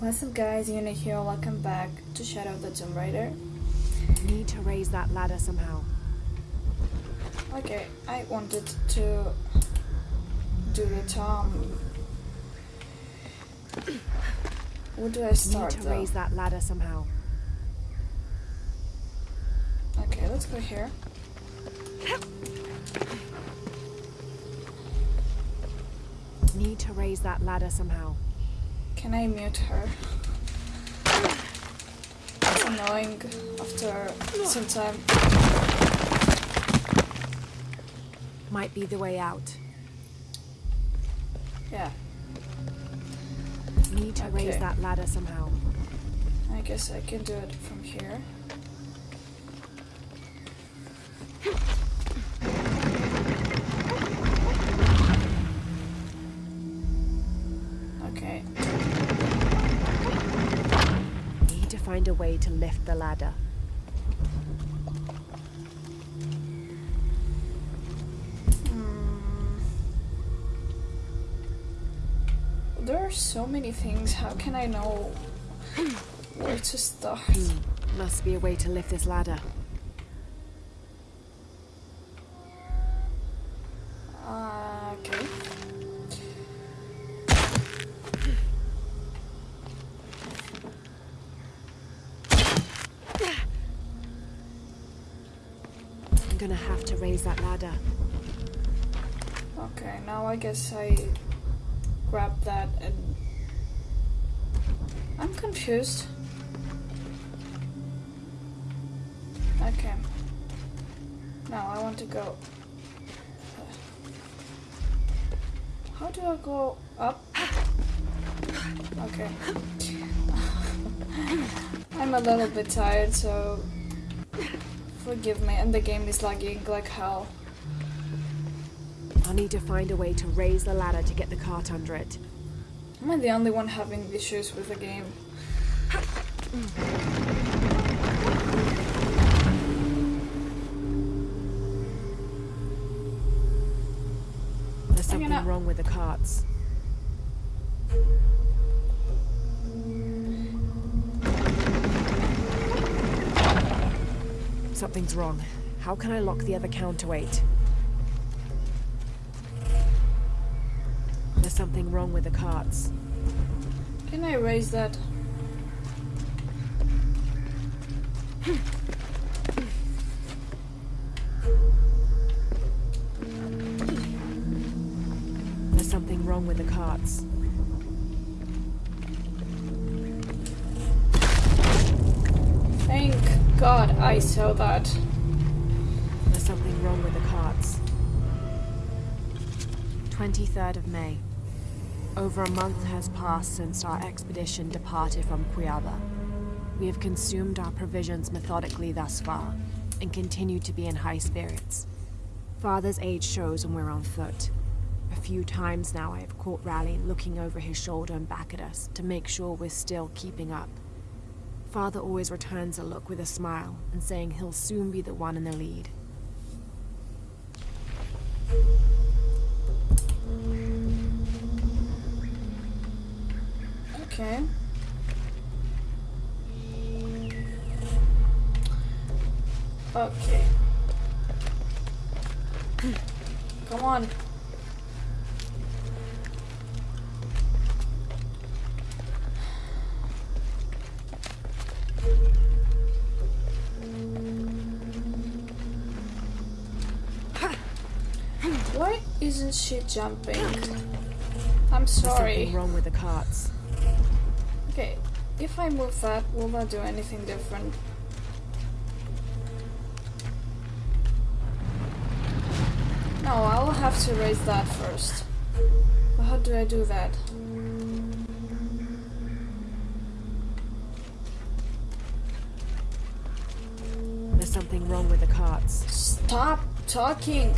What's up guys, Uni here, welcome back to Shadow of the Tomb Raider. Need to raise that ladder somehow. Okay, I wanted to do the Tom. Where do I start Need to though? raise that ladder somehow. Okay, let's go here. Need to raise that ladder somehow. Can I mute her? It's annoying after some time. Might be the way out. Yeah, Need to raise that ladder somehow. I guess I can do it from here. Way to lift the ladder. Hmm. There are so many things. How can I know where to start? Hmm. Must be a way to lift this ladder. Guess I grab that and I'm confused. Okay. Now I want to go. Uh, how do I go up? Okay. I'm a little bit tired, so forgive me. And the game is lagging like hell. I'll need to find a way to raise the ladder to get the cart under it. Am I the only one having issues with the game? There's something wrong with the carts. Something's wrong. How can I lock the other counterweight? There's something wrong with the carts. Can I raise that? There's something wrong with the carts. Thank God I saw that. There's something wrong with the carts. 23rd of May. Over a month has passed since our expedition departed from Cuiaba. We have consumed our provisions methodically thus far, and continue to be in high spirits. Father's age shows when we're on foot. A few times now I have caught Raleigh looking over his shoulder and back at us to make sure we're still keeping up. Father always returns a look with a smile and saying he'll soon be the one in the lead. Okay. Okay. Come on. Why isn't she jumping? I'm There's sorry. something wrong with the carts. If I move that, will that do anything different? No, I will have to raise that first. But how do I do that? There's something wrong with the carts. Stop talking!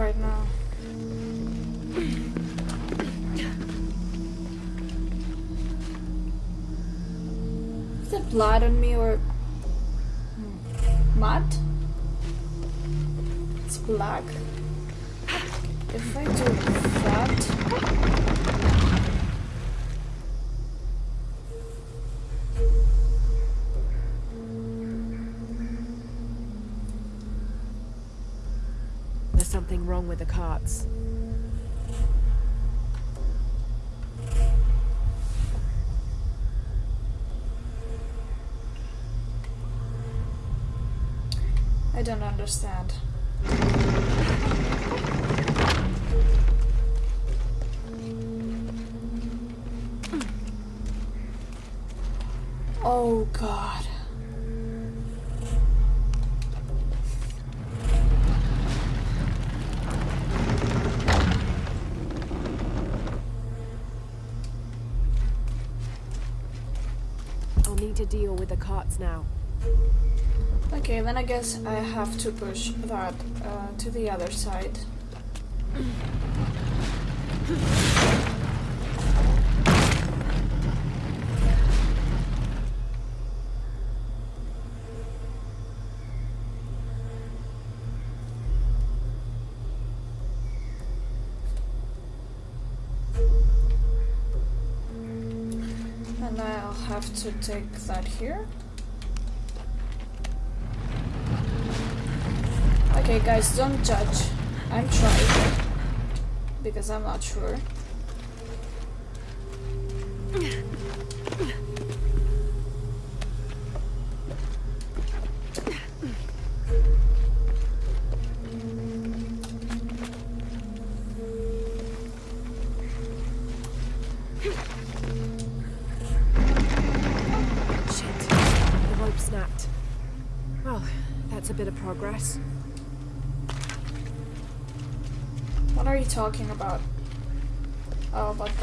Right now. Is there blood on me or mud? It's black. If I do that... with the carts. I don't understand. Oh god. I'll need to deal with the carts now. Okay, then I guess I have to push that uh, to the other side. take that here. Okay, guys, don't judge. I'm trying. Because I'm not sure.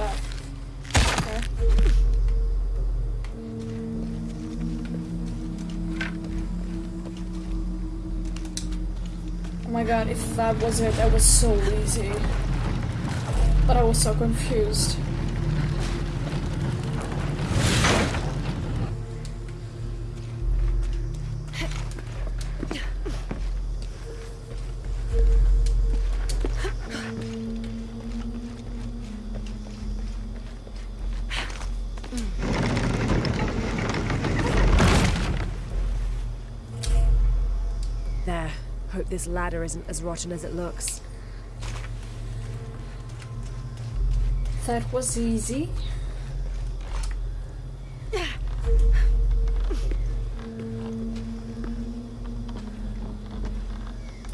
Oh. My god, if that was it, that was so easy. But I was so confused. This ladder isn't as rotten as it looks. That was easy.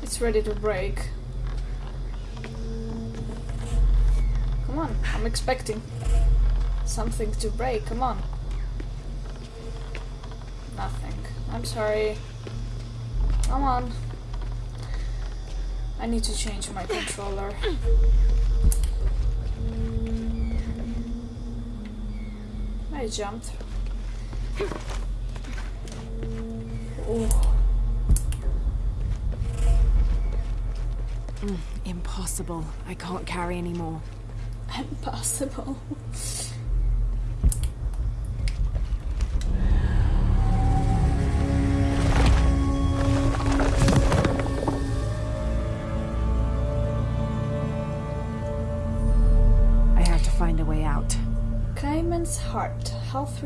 It's ready to break. Come on, I'm expecting something to break. Come on. Nothing. I'm sorry. Come on. I need to change my controller. I jumped. Oh, Impossible. I can't carry anymore. impossible.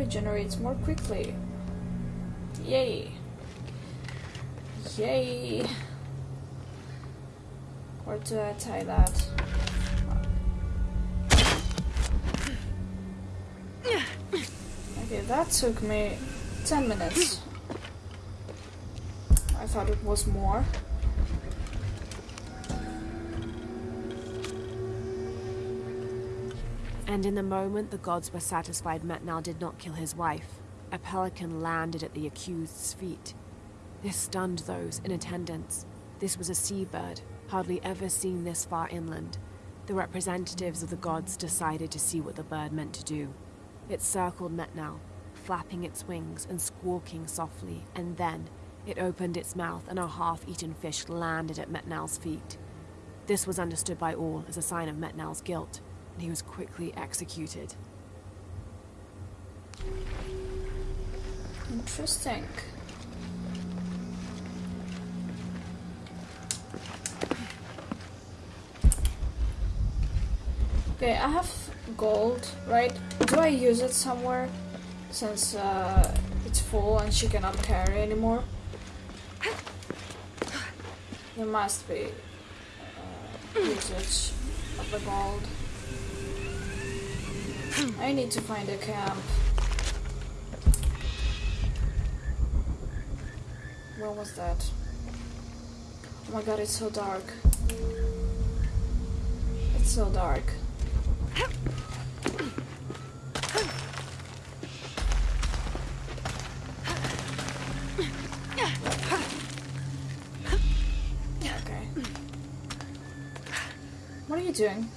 Regenerates more quickly. Yay. Yay. Where do I tie that? Okay, that took me 10 minutes. I thought it was more. And in the moment the gods were satisfied Metnal did not kill his wife, a pelican landed at the accused's feet. This stunned those in attendance. This was a seabird, hardly ever seen this far inland. The representatives of the gods decided to see what the bird meant to do. It circled Metnal, flapping its wings and squawking softly, and then it opened its mouth and a half-eaten fish landed at Metnal's feet. This was understood by all as a sign of Metnal's guilt, and he was quickly executed. Interesting. Okay, I have gold, right? Do I use it somewhere? Since uh, it's full and she cannot carry anymore? There must be uh, usage of the gold. I need to find a camp. Where was that? Oh my god, it's so dark. It's so dark. Okay. What are you doing?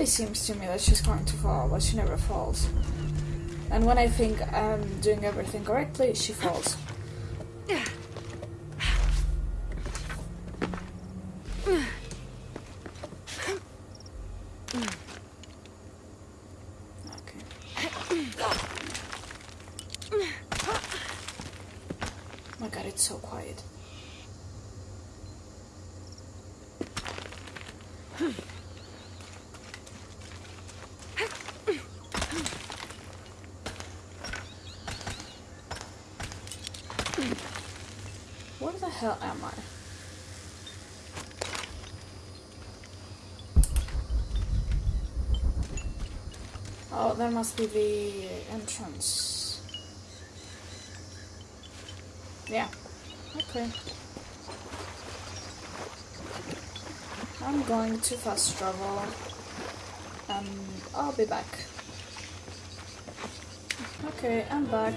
Always seems to me that she's going to fall, but she never falls. And when I think I'm doing everything correctly, she falls. Okay. my god, it's so quiet. Where the hell am I? Oh, that must be the entrance. Yeah. Okay. I'm going to fast travel. And I'll be back. Okay, I'm back.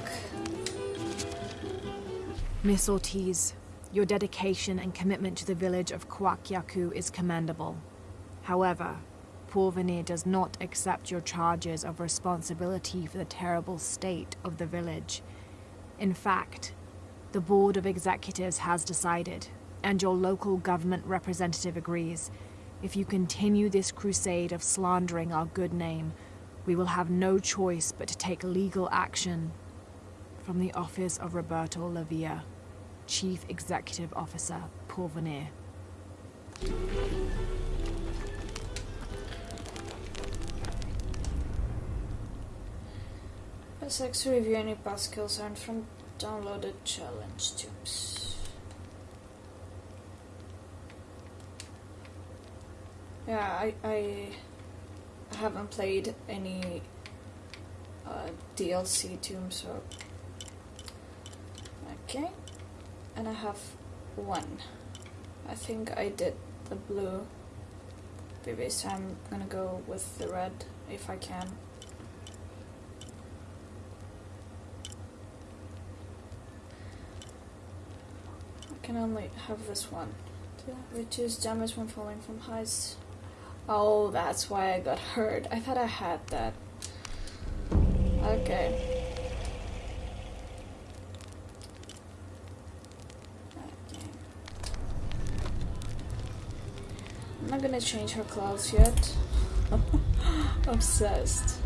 Miss Ortiz, your dedication and commitment to the village of Kuwaq Yaku is commendable. However, Pourvenir does not accept your charges of responsibility for the terrible state of the village. In fact, the Board of Executives has decided, and your local government representative agrees, if you continue this crusade of slandering our good name, we will have no choice but to take legal action. From the office of Roberto Lavia, Chief Executive Officer, Pourvenir. Press X to review any past skills earned from downloaded challenge tubes. Yeah, I, I haven't played any uh, DLC tomb, so okay. And I have one. I think I did the blue previous time. I'm gonna go with the red if I can. I can only have this one. Reduce damage when falling from heights. Oh, that's why I got hurt. I thought I had that. Okay. Okay. I'm not gonna change her clothes yet. Obsessed.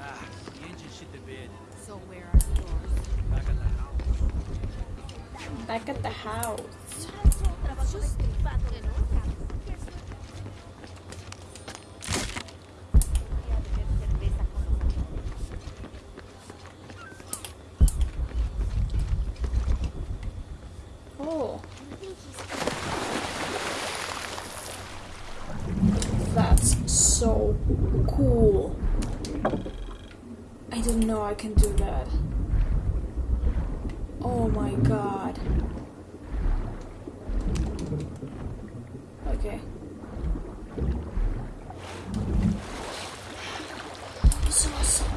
Ah, the engine shit the bed. So where are stores? Back at the house. Back at the house. Oh. That's so cool. I didn't know I can do that. Oh my god. Okay. This is awesome.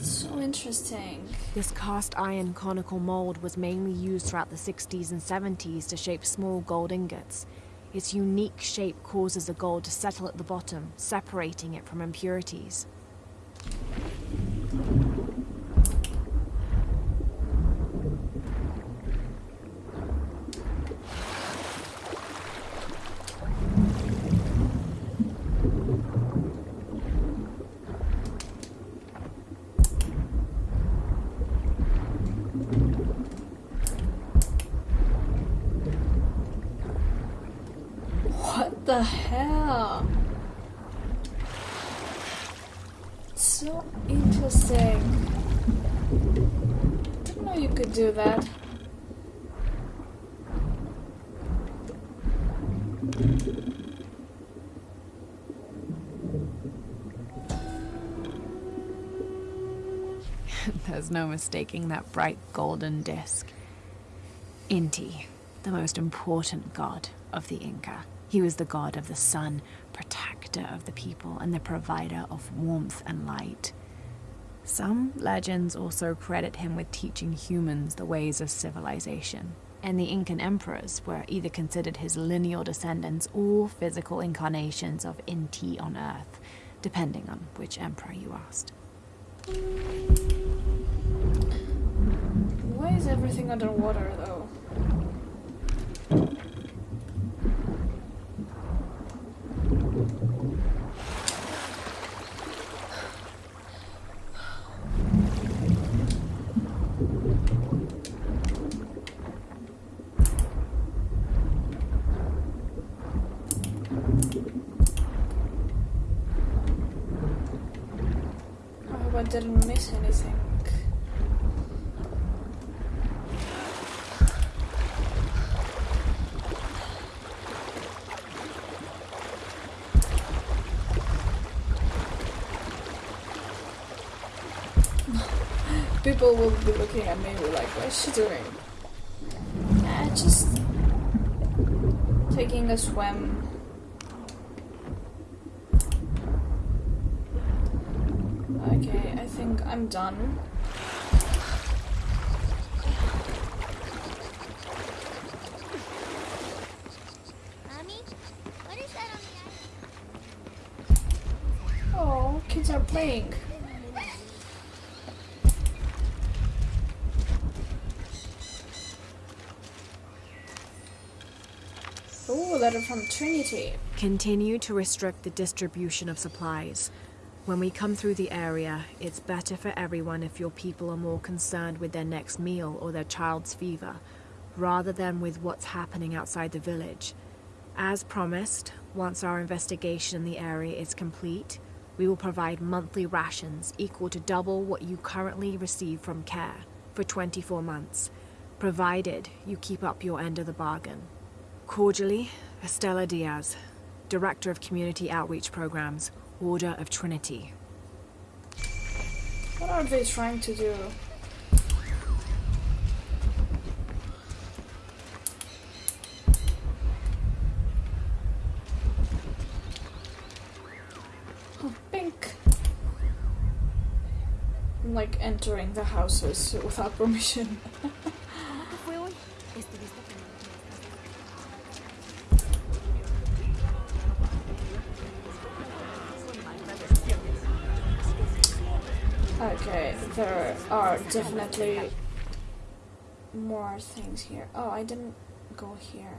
So interesting. This cast iron conical mold was mainly used throughout the 60s and 70s to shape small gold ingots. Its unique shape causes the gold to settle at the bottom, separating it from impurities. What the hell? So interesting. Didn't know you could do that. There's no mistaking that bright golden disk. Inti, the most important god of the Inca. He was the god of the sun, protector of the people, and the provider of warmth and light. Some legends also credit him with teaching humans the ways of civilization. And the Incan emperors were either considered his lineal descendants or physical incarnations of Inti on Earth, depending on which emperor you asked. Is everything underwater though? I didn't miss anything. People will be looking at me like, what is she doing? Uh, just taking a swim. Okay, I think I'm done. Mommy, what is that on the Oh, kids are playing. Oh, letter from Continue to restrict the distribution of supplies. When we come through the area, it's better for everyone if your people are more concerned with their next meal or their child's fever, rather than with what's happening outside the village. As promised, once our investigation in the area is complete, we will provide monthly rations equal to double what you currently receive from CARE for 24 months, provided you keep up your end of the bargain. Cordially, Estella Diaz, Director of Community Outreach Programs, Order of Trinity. What are they trying to do? Oh, pink. I'm like entering the houses without permission. there are definitely more things here. Oh, I didn't go here.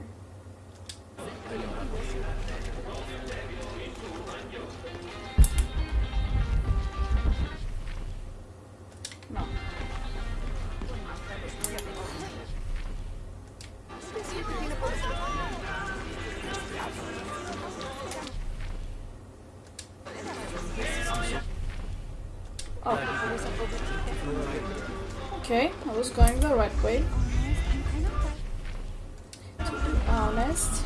Was going the right way. To be honest.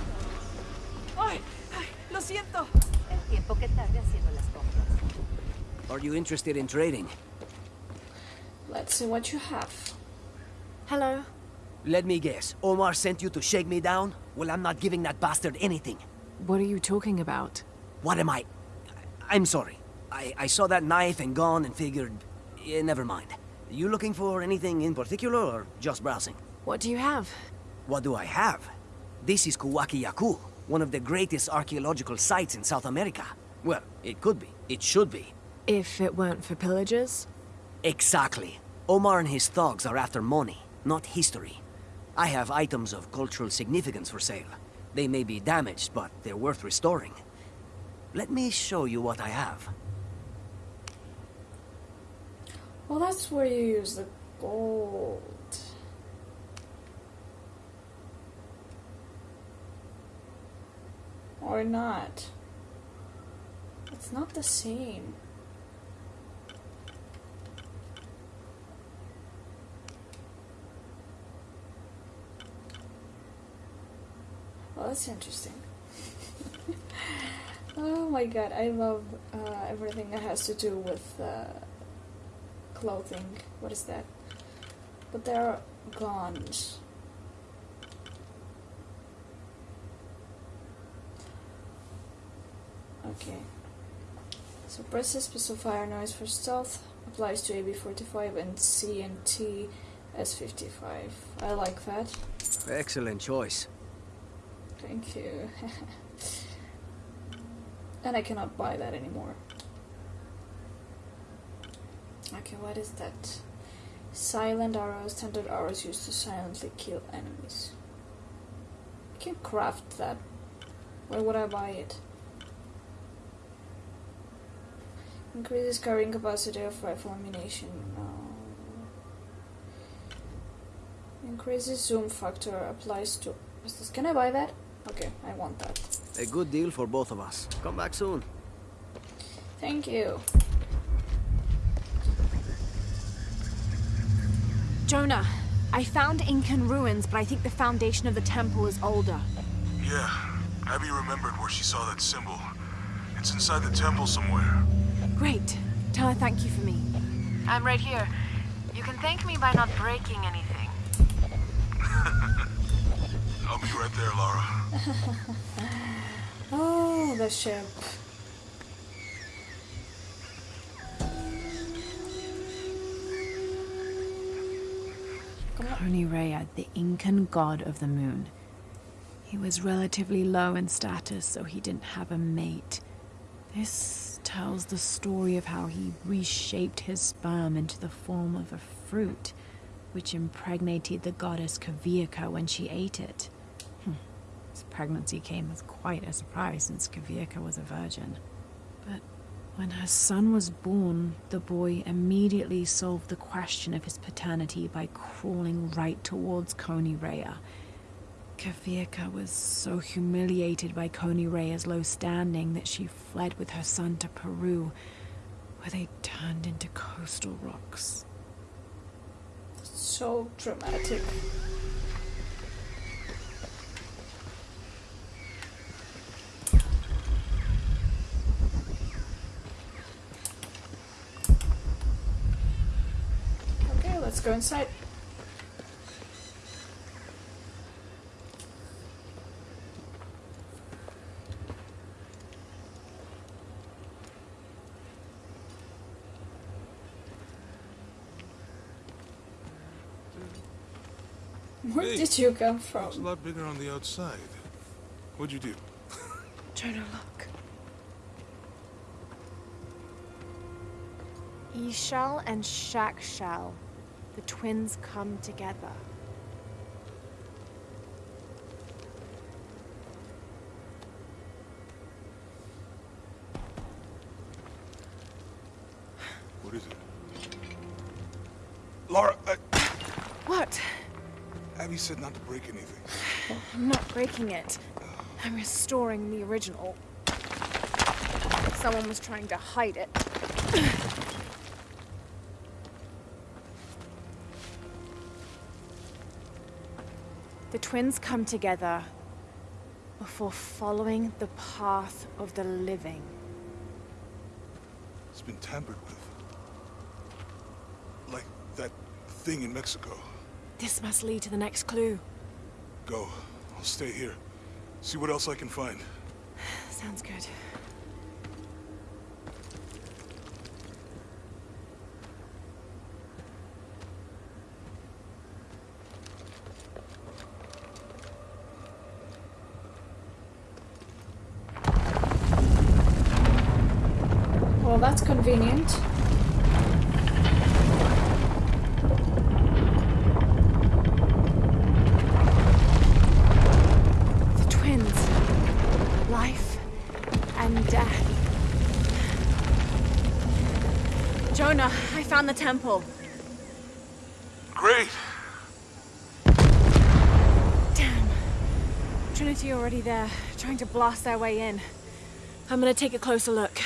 ¡Ay! ¡Ay! ¡Lo siento! El tiempo que tarde haciendo las compras. Are you interested in trading? Let's see what you have. Hello. Let me guess. Omar sent you to shake me down? Well, I'm not giving that bastard anything. What are you talking about? What am I? I'm sorry. I, I saw that knife and gun and figured eh, never mind. You looking for anything in particular, or just browsing? What do you have? What do I have? This is Kuwaq Yaku, one of the greatest archaeological sites in South America. Well, it could be. It should be. If it weren't for pillagers? Exactly. Omar and his thugs are after money, not history. I have items of cultural significance for sale. They may be damaged, but they're worth restoring. Let me show you what I have. Well, that's where you use the gold. Or not. It's not the same. Well, that's interesting. oh my god, I love uh, everything that has to do with uh, clothing. What is that? But they're guns. Okay. So press pistol fire noise for stealth applies to AB45 and CNT S55. I like that. Excellent choice. Thank you. and I cannot buy that anymore. Okay, what is that? Silent arrows, standard arrows used to silently kill enemies. I can craft that. Where would I buy it? Increases carrying capacity of rifle ammunition. No. Increases zoom factor applies to. This? Can I buy that? Okay, I want that. A good deal for both of us. Come back soon. Thank you. Jonah, I found Incan ruins, but I think the foundation of the temple is older. Yeah, Abby remembered where she saw that symbol. It's inside the temple somewhere. Great. Tell her thank you for me. I'm right here. You can thank me by not breaking anything. I'll be right there, Lara. Oh, the ship. Rea, the Incan god of the moon. He was relatively low in status, so he didn't have a mate. This tells the story of how he reshaped his sperm into the form of a fruit, which impregnated the goddess Kavika when she ate it. Hmm. His pregnancy came as quite a surprise since Kavika was a virgin. But when her son was born, the boy immediately solved the question of his paternity by crawling right towards Coniraya. Kavika was so humiliated by Coniraya's low standing that she fled with her son to Peru, where they turned into coastal rocks. So dramatic. Okay, let's go inside. Where Hey. did you come from? It's a lot bigger on the outside. What'd you do? Jonah, look. Ishal and Shakshal, the twins come together. What is it? Lara, I, What? Abby said not to break anything. I'm not breaking it. I'm restoring the original. Someone was trying to hide it. The twins come together before following the path of the living. It's been tampered with. Like that thing in Mexico. This must lead to the next clue. Go. I'll stay here. See what else I can find. Sounds good. Well, that's convenient. The twins. Life and death. Jonah, The temple. Great. Damn. Trinity already there, trying to blast their way in. I'm gonna take a closer look.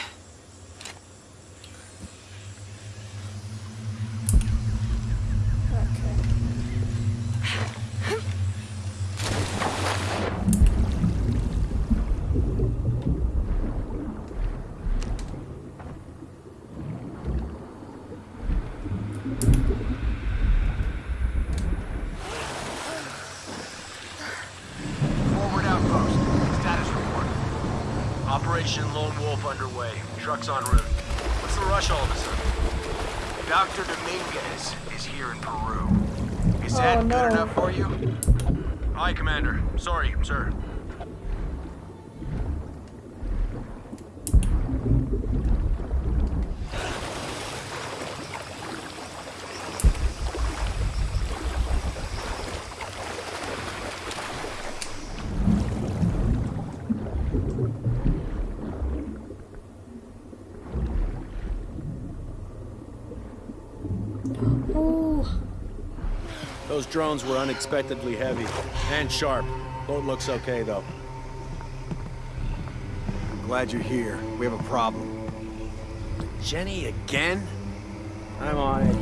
Okay. Forward outpost. Status report. Operation Lone Wolf underway. Trucks en route. What's the rush all of a sudden? Dr. Dominguez is here in Peru. Is Oh, that no. good enough for you? Aye, Commander. Sorry, sir. Ooh. Those drones were unexpectedly heavy and sharp. Boat looks okay, though. I'm glad you're here. We have a problem. Jenny again? I'm on it.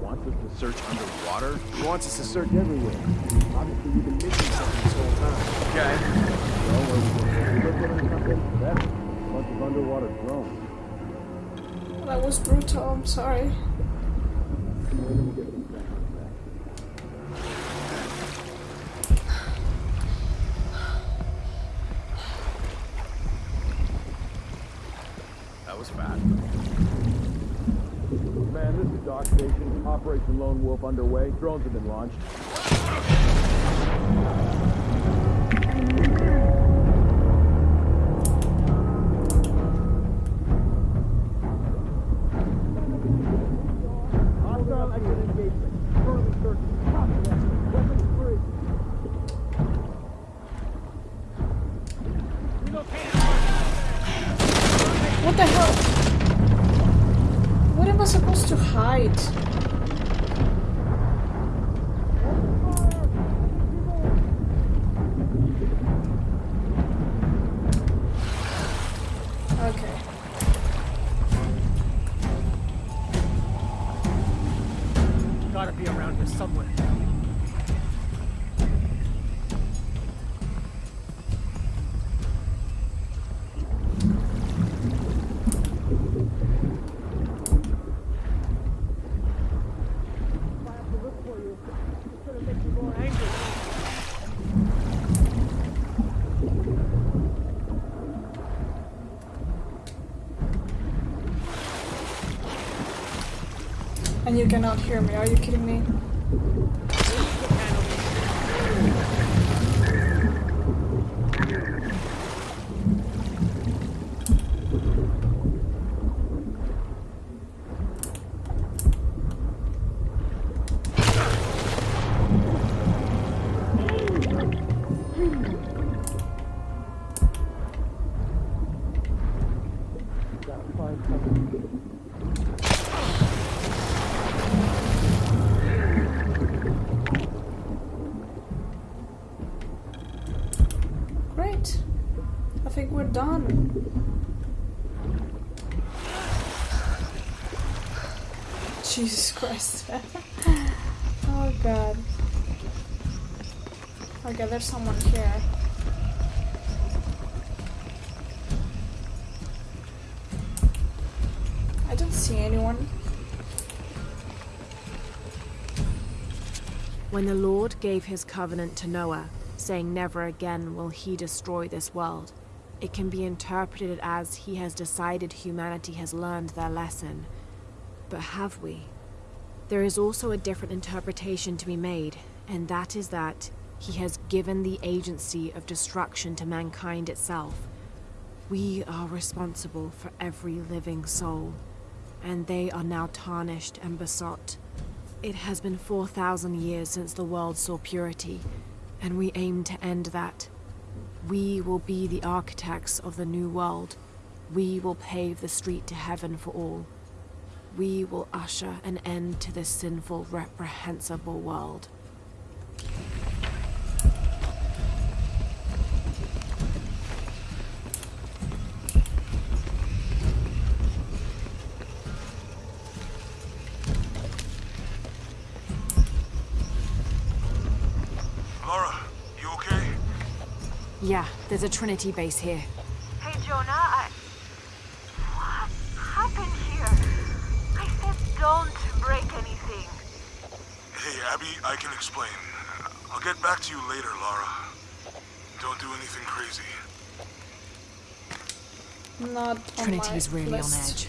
Wants us to search underwater? He wants us to search everywhere. Obviously, we've been missing something this whole time. Okay. Well, of underwater drones. That was brutal, I'm sorry. Where did we get these things? That was fast. Man, this is Dock Station. Operation Lone Wolf underway. Drones have been launched. Cannot hear me, are you kidding me? There's someone here. I don't see anyone. When the Lord gave his covenant to Noah, saying never again will he destroy this world, it can be interpreted as he has decided humanity has learned their lesson. But have we? There is also a different interpretation to be made, and that is that He has given the agency of destruction to mankind itself. We are responsible for every living soul, and they are now tarnished and besought. It has been 4,000 years since the world saw purity, and we aim to end that. We will be the architects of the new world. We will pave the street to heaven for all. We will usher an end to this sinful, reprehensible world. Lara, you okay? Yeah, there's a Trinity base here. Hey, Jonah, I... What happened here? I said don't break anything. Hey, Abby, I can explain. I'll get back to you later, Lara. Don't do anything crazy. Not on Trinity's my really on edge.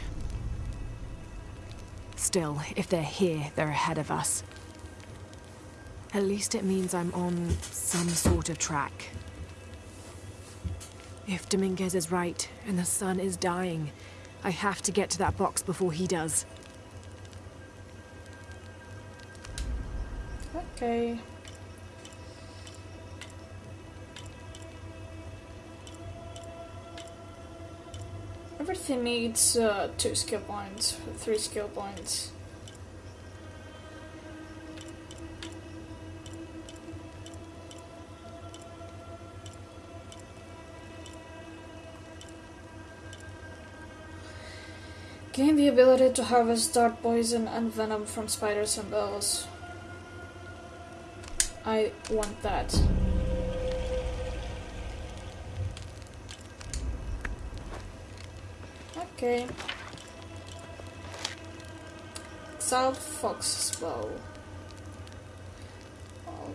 Still, if they're here, they're ahead of us. At least it means I'm on some sort of track. If Dominguez is right, and the sun is dying, I have to get to that box before he does. Okay. Everything needs uh, two skill points, three skill points. Gain the ability to harvest dart poison and venom from spiders and bells. I want that. Okay. South Fox's bow. Well,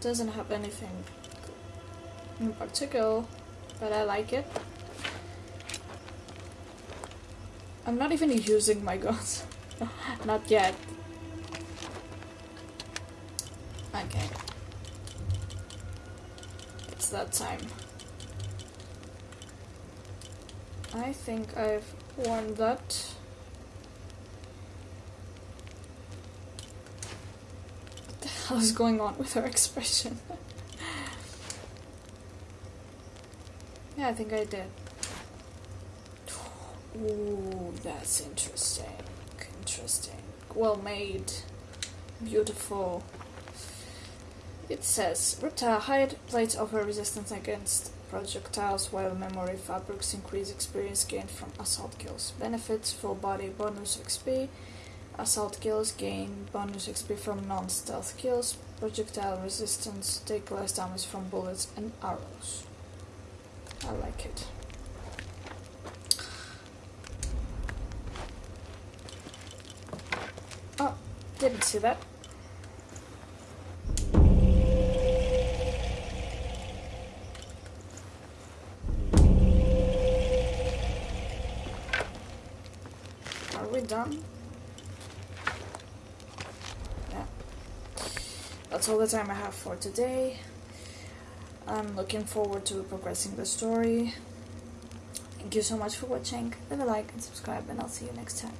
doesn't have anything in particular, but I like it. I'm not even using my guns. not yet. Okay. It's that time. I think I've worn that. What the hell is going on with her expression? yeah, I think I did. Ooh, that's interesting. Interesting. Well made. Beautiful. It says Reptile hide plates offer resistance against projectiles while memory fabrics increase experience gained from assault kills. Benefits full body bonus XP. Assault kills gain bonus XP from non stealth kills. Projectile resistance take less damage from bullets and arrows. I like it. Oh, didn't see that. Are we done? Yeah. That's all the time I have for today. I'm looking forward to progressing the story. Thank you so much for watching. Leave a like and subscribe, and I'll see you next time.